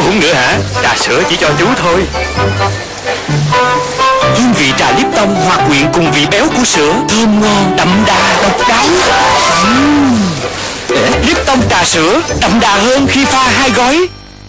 uống nữa hả? Trà sữa chỉ cho chú thôi. Hương vị trà Lipton hòa quyện cùng vị béo của sữa. Thơm ngon, đậm đà, độc đáo. Uhm. Lipton trà sữa đậm đà hơn khi pha hai gói.